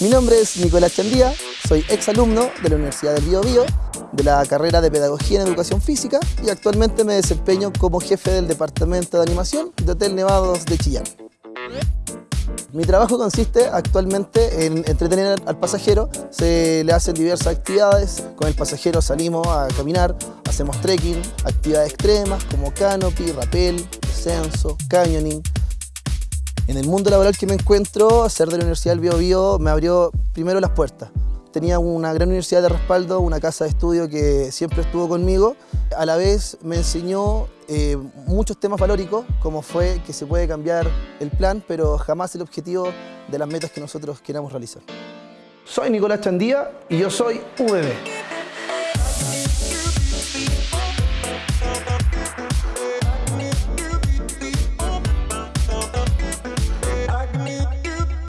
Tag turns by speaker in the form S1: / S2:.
S1: Mi nombre es Nicolás Chandía, soy exalumno de la Universidad del Bío Bío, de la carrera de Pedagogía en Educación Física y actualmente me desempeño como jefe del Departamento de Animación de Hotel Nevados de Chillán. Mi trabajo consiste actualmente en entretener al pasajero, se le hacen diversas actividades, con el pasajero salimos a caminar, hacemos trekking, actividades extremas como canopy, rappel, descenso, canyoning, en el mundo laboral que me encuentro, ser de la Universidad del Bio, Bio me abrió primero las puertas. Tenía una gran universidad de respaldo, una casa de estudio que siempre estuvo conmigo. A la vez me enseñó eh, muchos temas valóricos, como fue que se puede cambiar el plan, pero jamás el objetivo de las metas que nosotros queramos realizar. Soy Nicolás Chandía y yo soy VB.